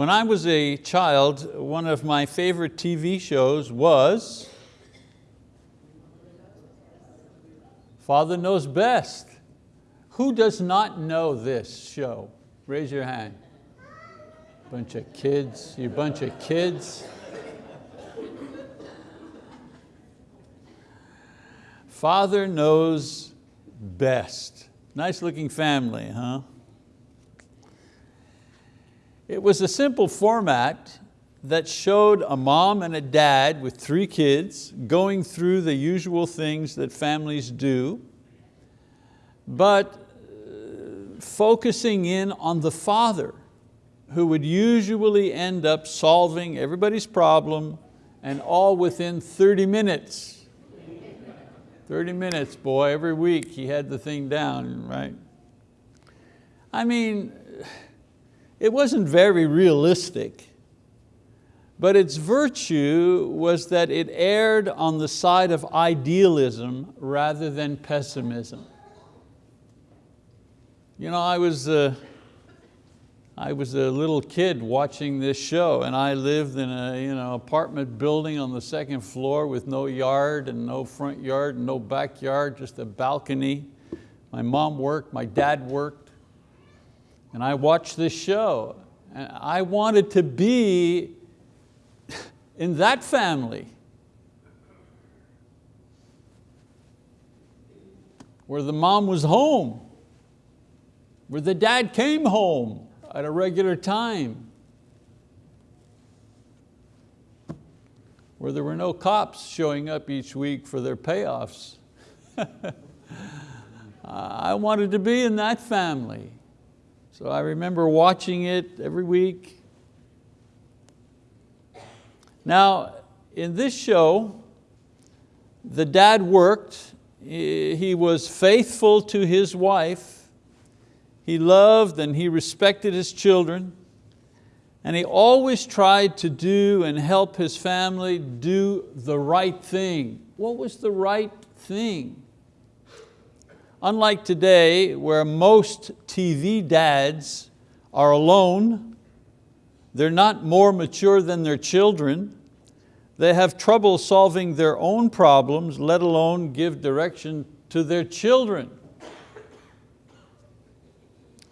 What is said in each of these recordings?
When I was a child, one of my favorite TV shows was Father Knows Best. Who does not know this show? Raise your hand. Bunch of kids, you bunch of kids. Father knows best. Nice looking family, huh? It was a simple format that showed a mom and a dad with three kids going through the usual things that families do, but uh, focusing in on the father who would usually end up solving everybody's problem and all within 30 minutes. 30 minutes, boy, every week he had the thing down, right? I mean, it wasn't very realistic, but its virtue was that it erred on the side of idealism rather than pessimism. You know, I was, uh, I was a little kid watching this show and I lived in a you know, apartment building on the second floor with no yard and no front yard and no backyard, just a balcony. My mom worked, my dad worked. And I watched this show. And I wanted to be in that family. Where the mom was home, where the dad came home at a regular time, where there were no cops showing up each week for their payoffs. I wanted to be in that family. So I remember watching it every week. Now, in this show, the dad worked, he was faithful to his wife, he loved and he respected his children, and he always tried to do and help his family do the right thing. What was the right thing? Unlike today, where most TV dads are alone, they're not more mature than their children, they have trouble solving their own problems, let alone give direction to their children.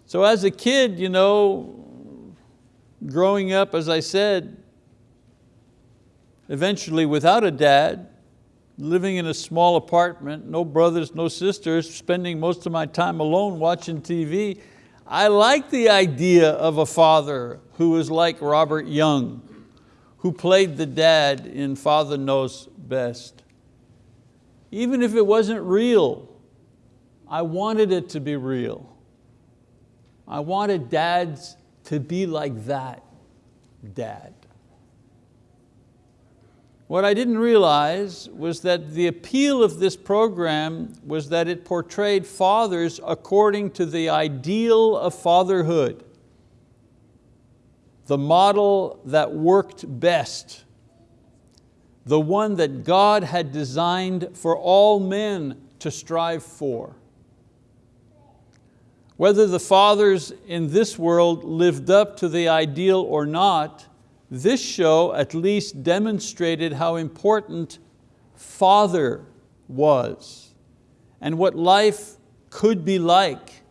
So as a kid, you know, growing up, as I said, eventually without a dad, living in a small apartment, no brothers, no sisters, spending most of my time alone watching TV, I like the idea of a father who was like Robert Young, who played the dad in Father Knows Best. Even if it wasn't real, I wanted it to be real. I wanted dads to be like that dad. What I didn't realize was that the appeal of this program was that it portrayed fathers according to the ideal of fatherhood, the model that worked best, the one that God had designed for all men to strive for. Whether the fathers in this world lived up to the ideal or not, this show at least demonstrated how important father was and what life could be like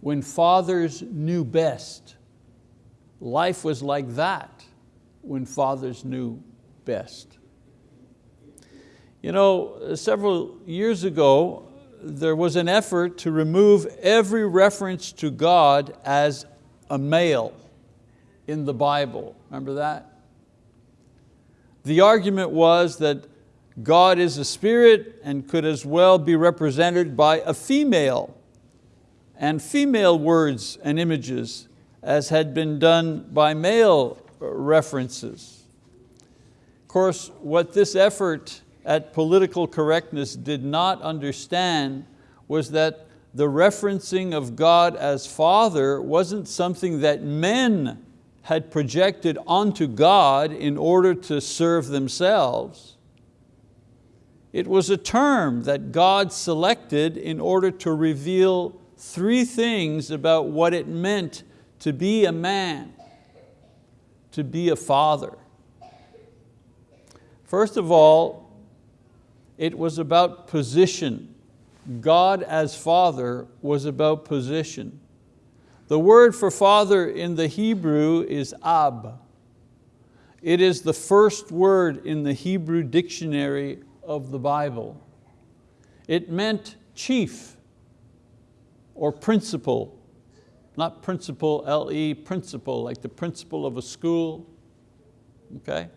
when fathers knew best. Life was like that when fathers knew best. You know, several years ago, there was an effort to remove every reference to God as a male in the Bible. Remember that? The argument was that God is a spirit and could as well be represented by a female and female words and images as had been done by male references. Of course, what this effort at political correctness did not understand was that the referencing of God as Father wasn't something that men had projected onto God in order to serve themselves. It was a term that God selected in order to reveal three things about what it meant to be a man. to be a father? First of all, it was about position. God as father was about position. The word for father in the Hebrew is ab. It is the first word in the Hebrew dictionary of the Bible. It meant chief or principal, not principle, L-E, principal, like the principal of a school, okay?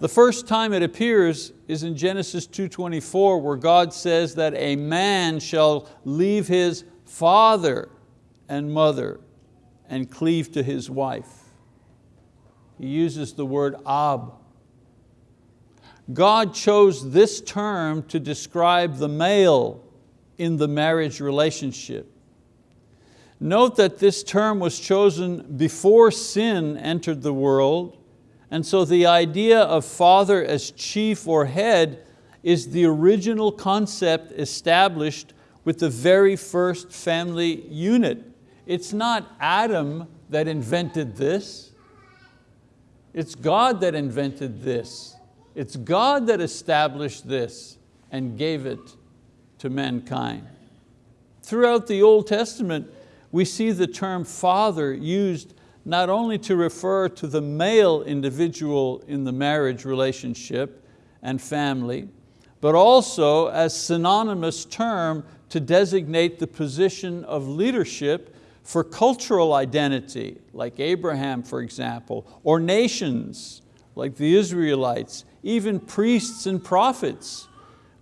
The first time it appears is in Genesis 2.24 where God says that a man shall leave his father and mother and cleave to his wife. He uses the word ab. God chose this term to describe the male in the marriage relationship. Note that this term was chosen before sin entered the world and so the idea of father as chief or head is the original concept established with the very first family unit. It's not Adam that invented this. It's God that invented this. It's God that established this and gave it to mankind. Throughout the Old Testament, we see the term father used not only to refer to the male individual in the marriage relationship and family, but also as synonymous term to designate the position of leadership for cultural identity, like Abraham, for example, or nations, like the Israelites, even priests and prophets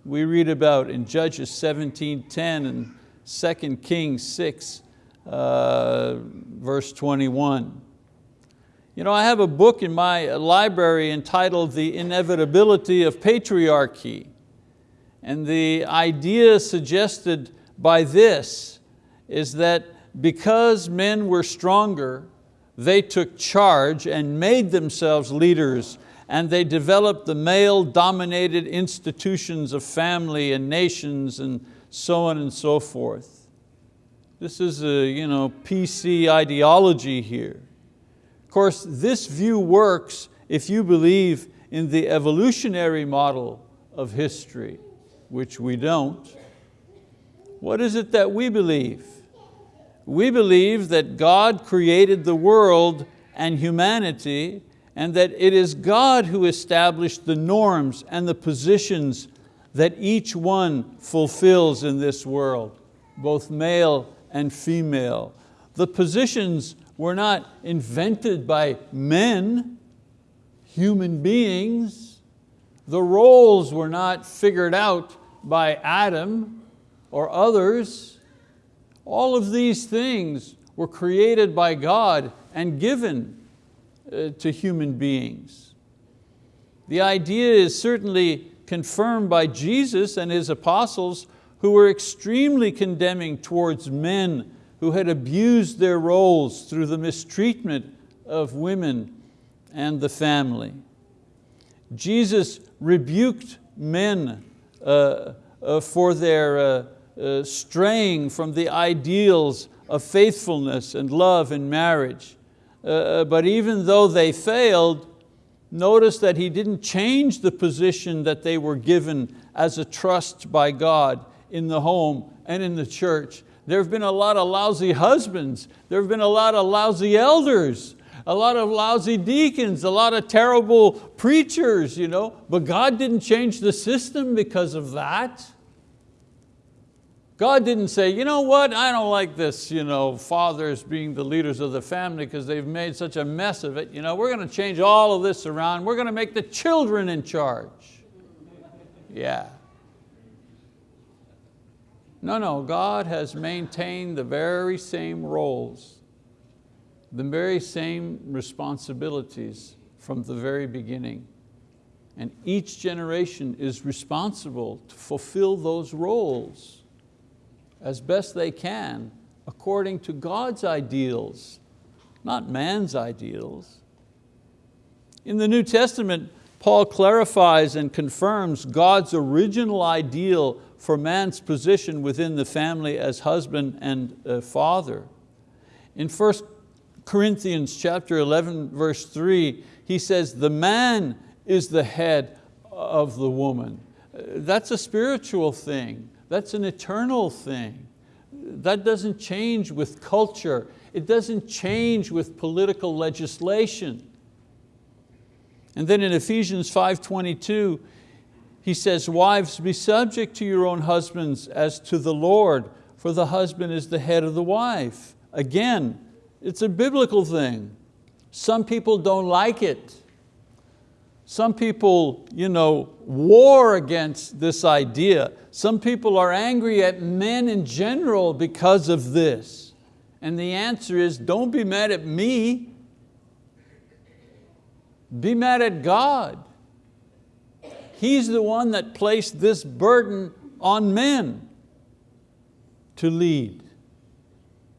we read about in Judges 17.10 and 2 Kings 6, uh, verse 21. You know, I have a book in my library entitled The Inevitability of Patriarchy. And the idea suggested by this is that because men were stronger, they took charge and made themselves leaders and they developed the male-dominated institutions of family and nations and so on and so forth. This is a you know, PC ideology here. Of course, this view works if you believe in the evolutionary model of history, which we don't. What is it that we believe? We believe that God created the world and humanity and that it is God who established the norms and the positions that each one fulfills in this world, both male and female. The positions were not invented by men, human beings. The roles were not figured out by Adam or others. All of these things were created by God and given uh, to human beings. The idea is certainly confirmed by Jesus and His apostles who were extremely condemning towards men who had abused their roles through the mistreatment of women and the family. Jesus rebuked men uh, uh, for their uh, straying from the ideals of faithfulness and love in marriage. Uh, uh, but even though they failed, notice that he didn't change the position that they were given as a trust by God in the home and in the church. There have been a lot of lousy husbands. There have been a lot of lousy elders, a lot of lousy deacons, a lot of terrible preachers, you know? but God didn't change the system because of that. God didn't say, you know what, I don't like this, you know, fathers being the leaders of the family because they've made such a mess of it. You know, we're going to change all of this around. We're going to make the children in charge. Yeah. No, no, God has maintained the very same roles, the very same responsibilities from the very beginning. And each generation is responsible to fulfill those roles as best they can according to God's ideals, not man's ideals. In the New Testament, Paul clarifies and confirms God's original ideal for man's position within the family as husband and uh, father. In 1 Corinthians chapter 11, verse three, he says, the man is the head of the woman. That's a spiritual thing. That's an eternal thing. That doesn't change with culture. It doesn't change with political legislation. And then in Ephesians 5.22, he says, wives, be subject to your own husbands as to the Lord, for the husband is the head of the wife. Again, it's a biblical thing. Some people don't like it. Some people you know, war against this idea. Some people are angry at men in general because of this. And the answer is, don't be mad at me. Be mad at God. He's the one that placed this burden on men to lead.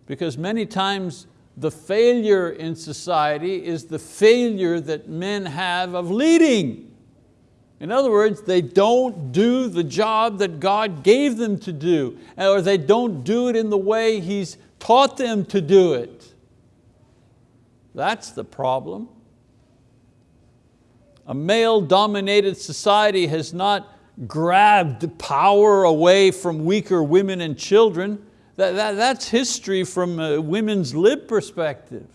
Because many times the failure in society is the failure that men have of leading. In other words, they don't do the job that God gave them to do, or they don't do it in the way He's taught them to do it. That's the problem. A male-dominated society has not grabbed power away from weaker women and children. That, that, that's history from a women's lib perspective.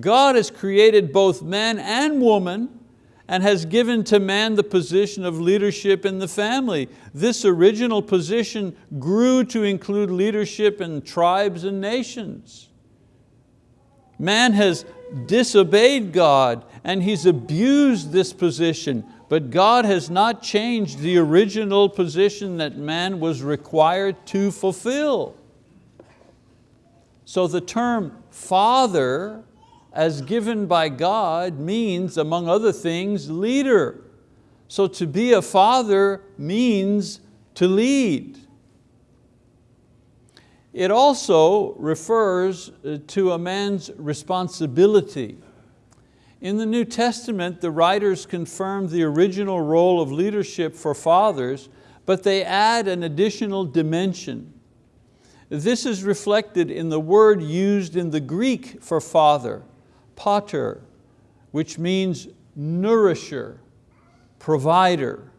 God has created both man and woman and has given to man the position of leadership in the family. This original position grew to include leadership in tribes and nations. Man has disobeyed God and he's abused this position, but God has not changed the original position that man was required to fulfill. So the term father as given by God means, among other things, leader. So to be a father means to lead. It also refers uh, to a man's responsibility. In the New Testament, the writers confirm the original role of leadership for fathers, but they add an additional dimension. This is reflected in the word used in the Greek for father, pater, which means nourisher, provider.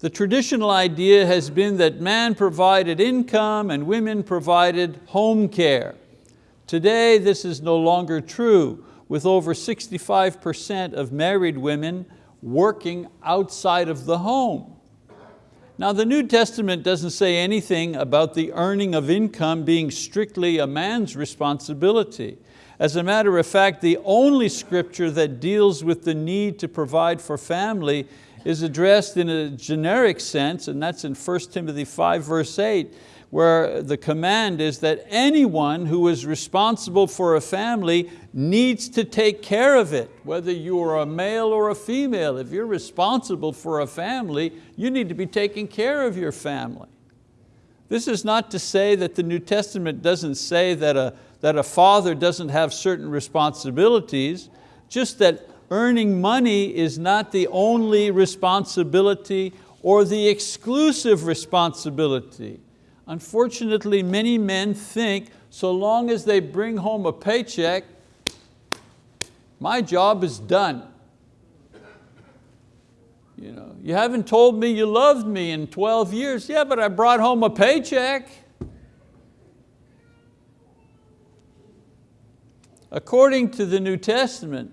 The traditional idea has been that man provided income and women provided home care. Today this is no longer true with over 65% of married women working outside of the home. Now the New Testament doesn't say anything about the earning of income being strictly a man's responsibility. As a matter of fact, the only scripture that deals with the need to provide for family is addressed in a generic sense, and that's in 1 Timothy 5 verse 8, where the command is that anyone who is responsible for a family needs to take care of it, whether you are a male or a female. If you're responsible for a family, you need to be taking care of your family. This is not to say that the New Testament doesn't say that a, that a father doesn't have certain responsibilities, just that earning money is not the only responsibility or the exclusive responsibility. Unfortunately, many men think so long as they bring home a paycheck, my job is done. You, know, you haven't told me you loved me in 12 years. Yeah, but I brought home a paycheck. According to the New Testament,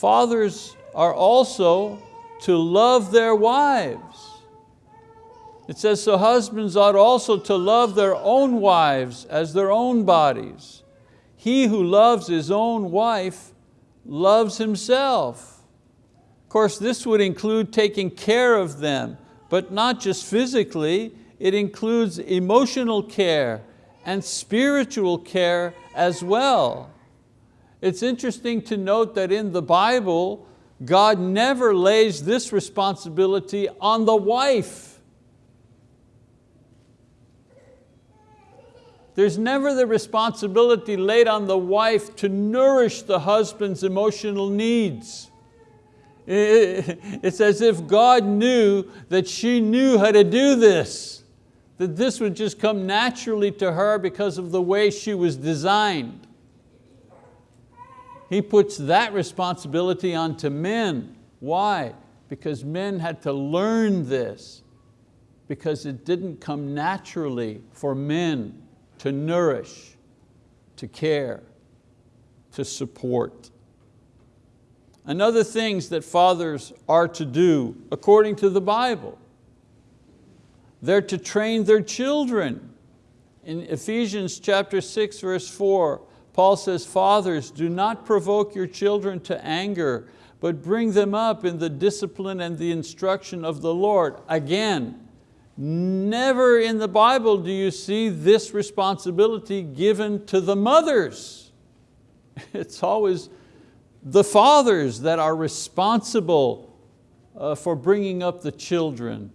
Fathers are also to love their wives. It says, so husbands ought also to love their own wives as their own bodies. He who loves his own wife loves himself. Of course, this would include taking care of them, but not just physically, it includes emotional care and spiritual care as well. It's interesting to note that in the Bible, God never lays this responsibility on the wife. There's never the responsibility laid on the wife to nourish the husband's emotional needs. It's as if God knew that she knew how to do this, that this would just come naturally to her because of the way she was designed. He puts that responsibility onto men. Why? Because men had to learn this because it didn't come naturally for men to nourish, to care, to support. Another things that fathers are to do according to the Bible. They're to train their children. In Ephesians chapter 6 verse 4, Paul says, fathers, do not provoke your children to anger, but bring them up in the discipline and the instruction of the Lord. Again, Never in the Bible do you see this responsibility given to the mothers. It's always the fathers that are responsible uh, for bringing up the children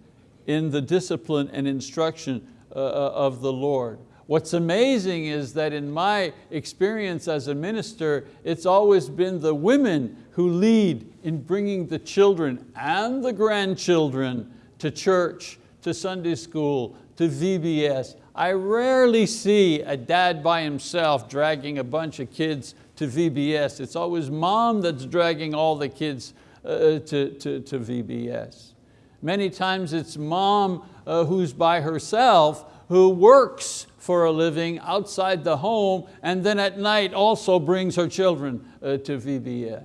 in the discipline and instruction uh, uh, of the Lord. What's amazing is that in my experience as a minister, it's always been the women who lead in bringing the children and the grandchildren to church to Sunday school, to VBS. I rarely see a dad by himself dragging a bunch of kids to VBS. It's always mom that's dragging all the kids uh, to, to, to VBS. Many times it's mom uh, who's by herself who works for a living outside the home and then at night also brings her children uh, to VBS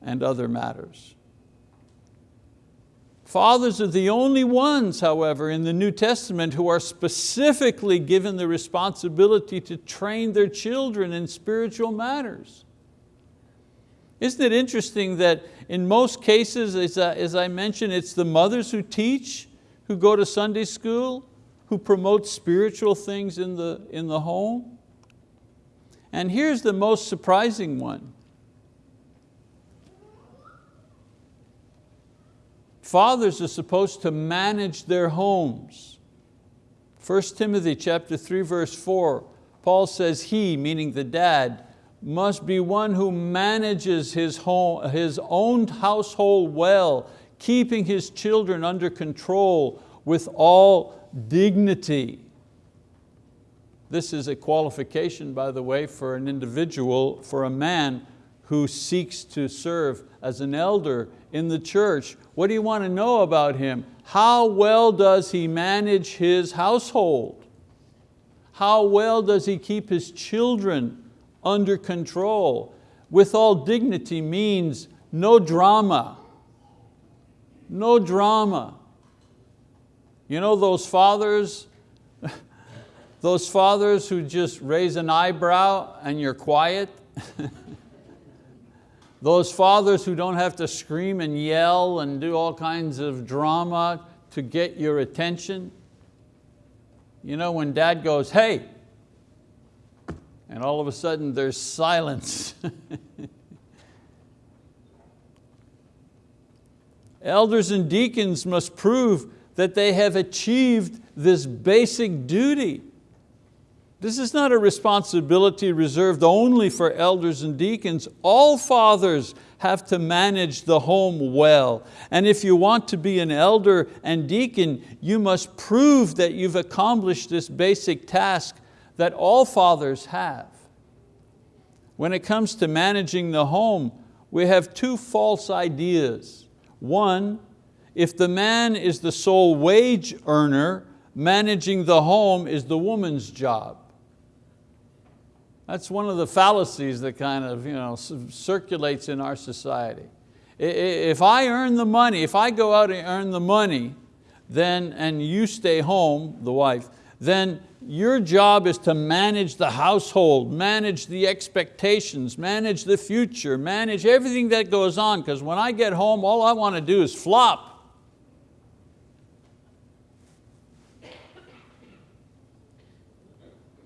and other matters. Fathers are the only ones, however, in the New Testament who are specifically given the responsibility to train their children in spiritual matters. Isn't it interesting that in most cases, as I, mentioned, it's the mothers who teach, who go to Sunday school, who promote spiritual things in the, in the home? And here's the most surprising one. Fathers are supposed to manage their homes. 1 Timothy chapter 3 verse 4, Paul says he, meaning the dad, must be one who manages his, home, his own household well, keeping his children under control with all dignity. This is a qualification, by the way, for an individual, for a man who seeks to serve as an elder in the church. What do you want to know about him? How well does he manage his household? How well does he keep his children under control? With all dignity means no drama, no drama. You know those fathers, those fathers who just raise an eyebrow and you're quiet? Those fathers who don't have to scream and yell and do all kinds of drama to get your attention. You know, when dad goes, hey, and all of a sudden there's silence. Elders and deacons must prove that they have achieved this basic duty. This is not a responsibility reserved only for elders and deacons. All fathers have to manage the home well. And if you want to be an elder and deacon, you must prove that you've accomplished this basic task that all fathers have. When it comes to managing the home, we have two false ideas. One, if the man is the sole wage earner, managing the home is the woman's job. That's one of the fallacies that kind of you know, circulates in our society. If I earn the money, if I go out and earn the money, then, and you stay home, the wife, then your job is to manage the household, manage the expectations, manage the future, manage everything that goes on, because when I get home, all I want to do is flop.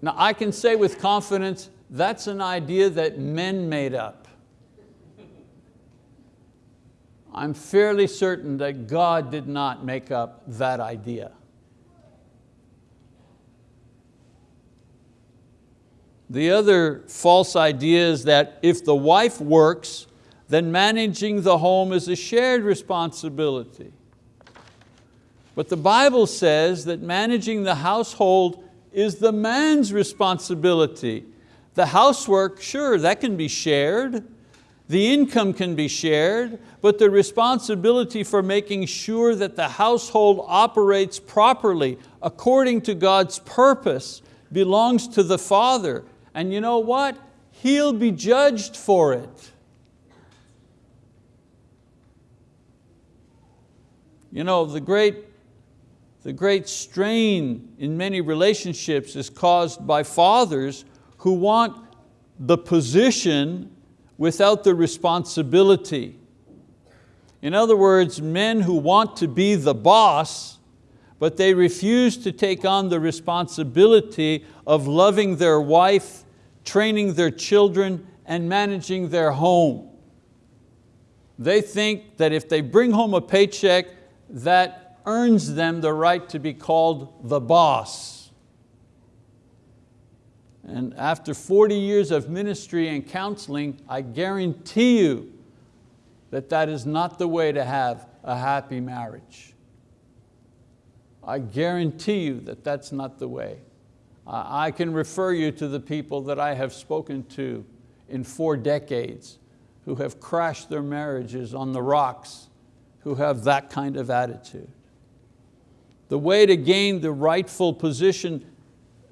Now I can say with confidence, that's an idea that men made up. I'm fairly certain that God did not make up that idea. The other false idea is that if the wife works, then managing the home is a shared responsibility. But the Bible says that managing the household is the man's responsibility. The housework, sure, that can be shared. The income can be shared, but the responsibility for making sure that the household operates properly according to God's purpose belongs to the father. And you know what? He'll be judged for it. You know, the great, the great strain in many relationships is caused by fathers who want the position without the responsibility. In other words, men who want to be the boss, but they refuse to take on the responsibility of loving their wife, training their children, and managing their home. They think that if they bring home a paycheck, that earns them the right to be called the boss. And after 40 years of ministry and counseling, I guarantee you that that is not the way to have a happy marriage. I guarantee you that that's not the way. I can refer you to the people that I have spoken to in four decades who have crashed their marriages on the rocks who have that kind of attitude. The way to gain the rightful position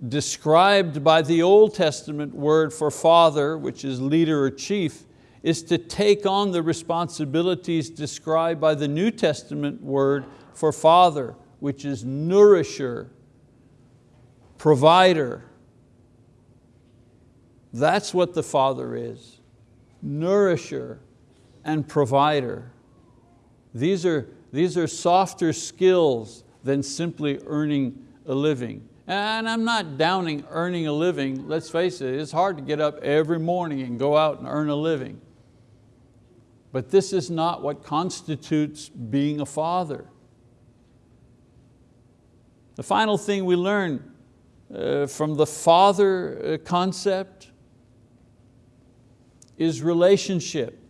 described by the Old Testament word for father, which is leader or chief, is to take on the responsibilities described by the New Testament word for father, which is nourisher, provider. That's what the father is, nourisher and provider. These are, these are softer skills than simply earning a living. And I'm not downing earning a living, let's face it, it's hard to get up every morning and go out and earn a living. But this is not what constitutes being a father. The final thing we learn uh, from the father uh, concept is relationship.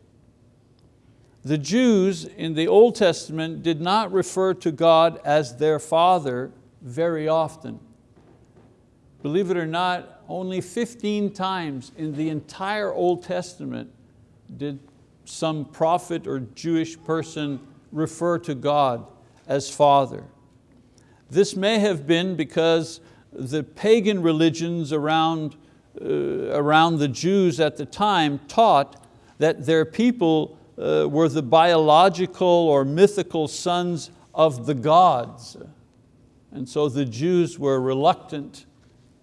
The Jews in the Old Testament did not refer to God as their father very often. Believe it or not, only 15 times in the entire Old Testament did some prophet or Jewish person refer to God as father. This may have been because the pagan religions around, uh, around the Jews at the time taught that their people uh, were the biological or mythical sons of the gods. And so the Jews were reluctant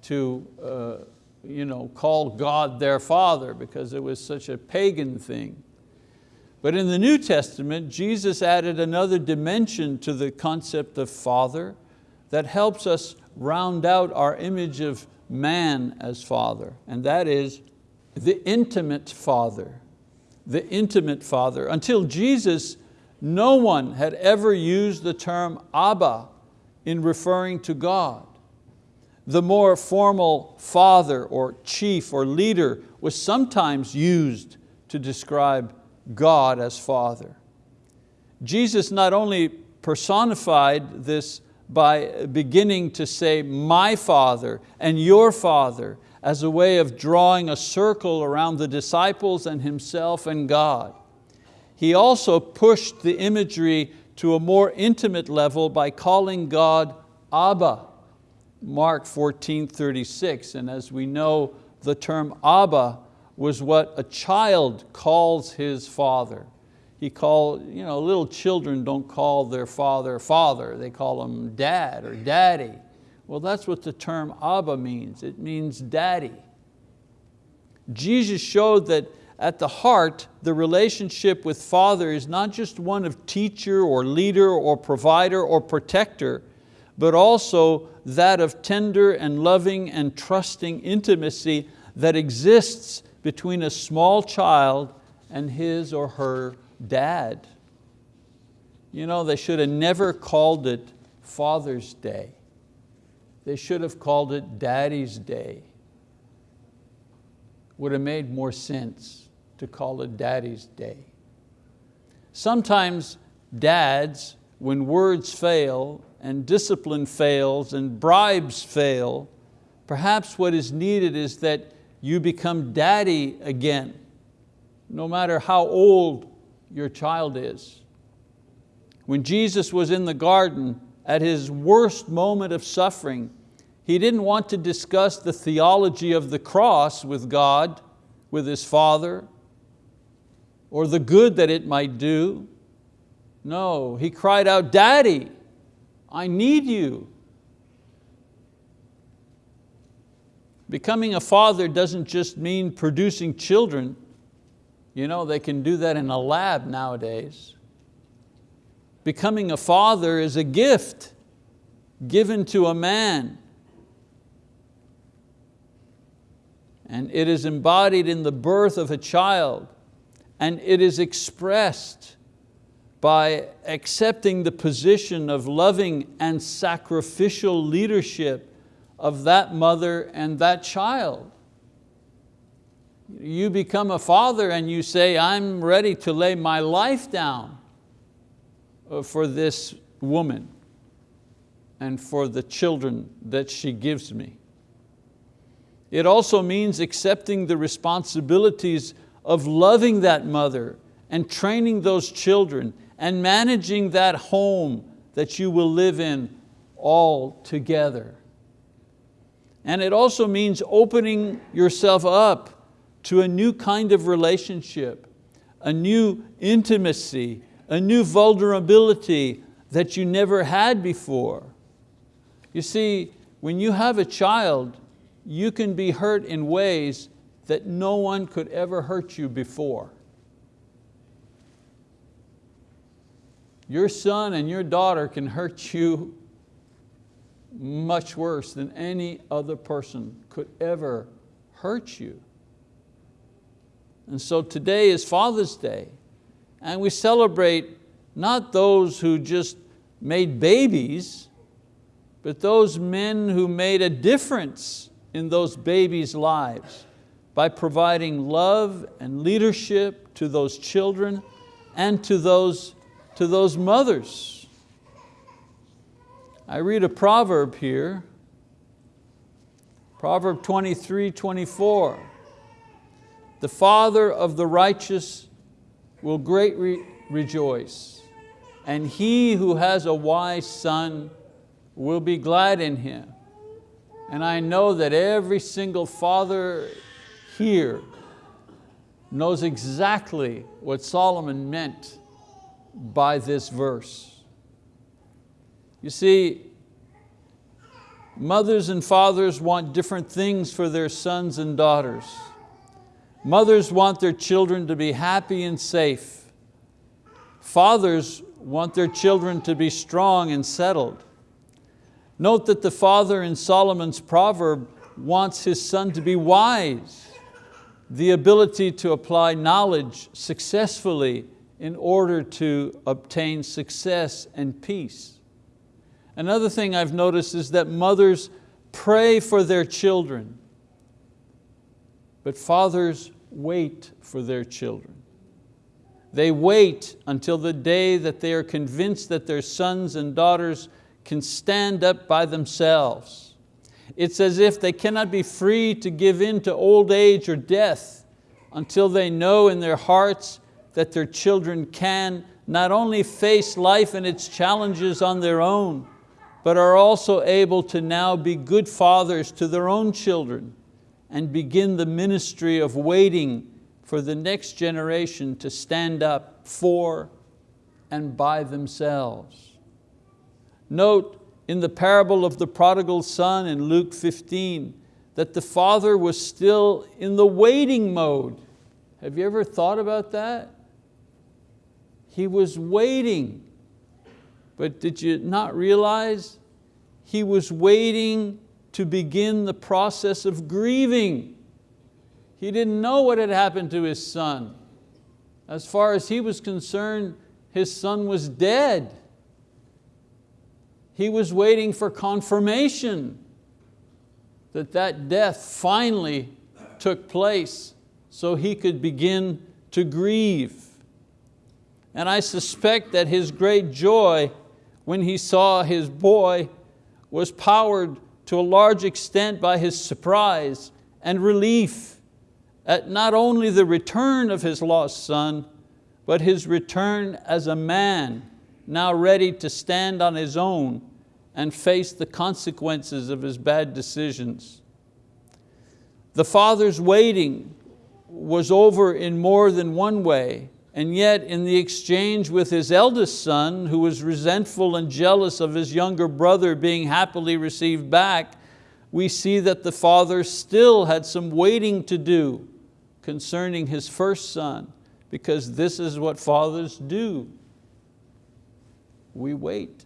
to uh, you know, call God their father because it was such a pagan thing. But in the New Testament, Jesus added another dimension to the concept of father that helps us round out our image of man as father, and that is the intimate father the intimate father. Until Jesus, no one had ever used the term Abba in referring to God. The more formal father or chief or leader was sometimes used to describe God as father. Jesus not only personified this by beginning to say, my father and your father, as a way of drawing a circle around the disciples and himself and God. He also pushed the imagery to a more intimate level by calling God Abba, Mark 14, 36. And as we know, the term Abba was what a child calls his father. He called, you know, little children don't call their father father, they call him dad or daddy. Well, that's what the term Abba means. It means daddy. Jesus showed that at the heart, the relationship with Father is not just one of teacher or leader or provider or protector, but also that of tender and loving and trusting intimacy that exists between a small child and his or her dad. You know, they should have never called it Father's Day. They should have called it Daddy's Day. Would have made more sense to call it Daddy's Day. Sometimes dads, when words fail and discipline fails and bribes fail, perhaps what is needed is that you become daddy again, no matter how old your child is. When Jesus was in the garden at his worst moment of suffering, he didn't want to discuss the theology of the cross with God, with his Father, or the good that it might do. No, he cried out, Daddy, I need you. Becoming a father doesn't just mean producing children. You know, they can do that in a lab nowadays. Becoming a father is a gift given to a man. And it is embodied in the birth of a child and it is expressed by accepting the position of loving and sacrificial leadership of that mother and that child. You become a father and you say, I'm ready to lay my life down uh, for this woman and for the children that she gives me. It also means accepting the responsibilities of loving that mother and training those children and managing that home that you will live in all together. And it also means opening yourself up to a new kind of relationship, a new intimacy, a new vulnerability that you never had before. You see, when you have a child, you can be hurt in ways that no one could ever hurt you before. Your son and your daughter can hurt you much worse than any other person could ever hurt you. And so today is Father's Day and we celebrate not those who just made babies, but those men who made a difference in those babies' lives by providing love and leadership to those children and to those, to those mothers. I read a proverb here, Proverb 23, 24. The father of the righteous will greatly rejoice, and he who has a wise son will be glad in him. And I know that every single father here knows exactly what Solomon meant by this verse. You see, mothers and fathers want different things for their sons and daughters. Mothers want their children to be happy and safe. Fathers want their children to be strong and settled. Note that the father in Solomon's proverb wants his son to be wise the ability to apply knowledge successfully in order to obtain success and peace. Another thing I've noticed is that mothers pray for their children, but fathers wait for their children. They wait until the day that they are convinced that their sons and daughters can stand up by themselves it's as if they cannot be free to give in to old age or death until they know in their hearts that their children can not only face life and its challenges on their own, but are also able to now be good fathers to their own children and begin the ministry of waiting for the next generation to stand up for and by themselves. Note in the parable of the prodigal son in Luke 15 that the father was still in the waiting mode. Have you ever thought about that? He was waiting, but did you not realize he was waiting to begin the process of grieving. He didn't know what had happened to his son. As far as he was concerned, his son was dead. He was waiting for confirmation that that death finally took place so he could begin to grieve. And I suspect that his great joy when he saw his boy was powered to a large extent by his surprise and relief at not only the return of his lost son, but his return as a man, now ready to stand on his own and face the consequences of his bad decisions. The father's waiting was over in more than one way, and yet in the exchange with his eldest son, who was resentful and jealous of his younger brother being happily received back, we see that the father still had some waiting to do concerning his first son, because this is what fathers do. We wait.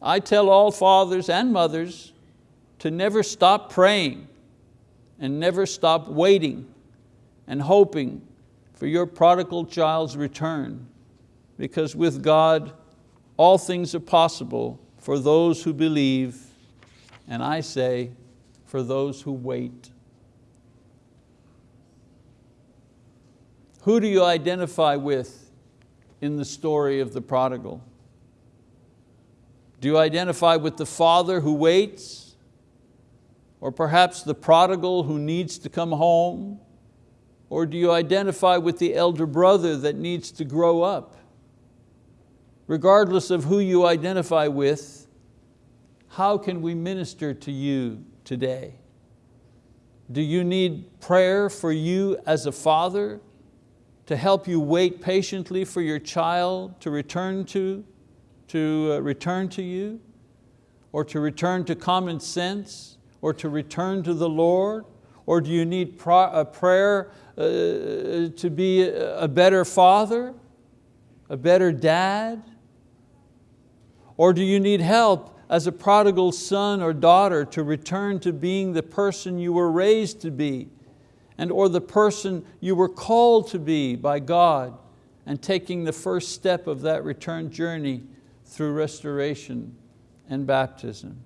I tell all fathers and mothers to never stop praying and never stop waiting and hoping for your prodigal child's return because with God, all things are possible for those who believe, and I say, for those who wait. Who do you identify with in the story of the prodigal? Do you identify with the father who waits? Or perhaps the prodigal who needs to come home? Or do you identify with the elder brother that needs to grow up? Regardless of who you identify with, how can we minister to you today? Do you need prayer for you as a father to help you wait patiently for your child to return to, to uh, return to you, or to return to common sense, or to return to the Lord? Or do you need a prayer to be a better father, a better dad? Or do you need help as a prodigal son or daughter to return to being the person you were raised to be and or the person you were called to be by God and taking the first step of that return journey through restoration and baptism.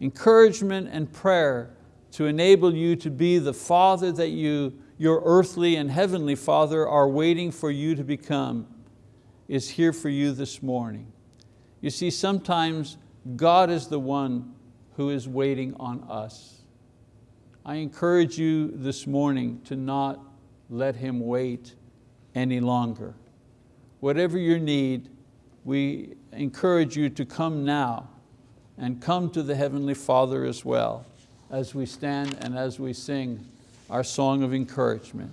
Encouragement and prayer to enable you to be the father that you, your earthly and heavenly father are waiting for you to become is here for you this morning. You see, sometimes God is the one who is waiting on us. I encourage you this morning to not let Him wait any longer. Whatever your need, we encourage you to come now and come to the Heavenly Father as well as we stand and as we sing our song of encouragement.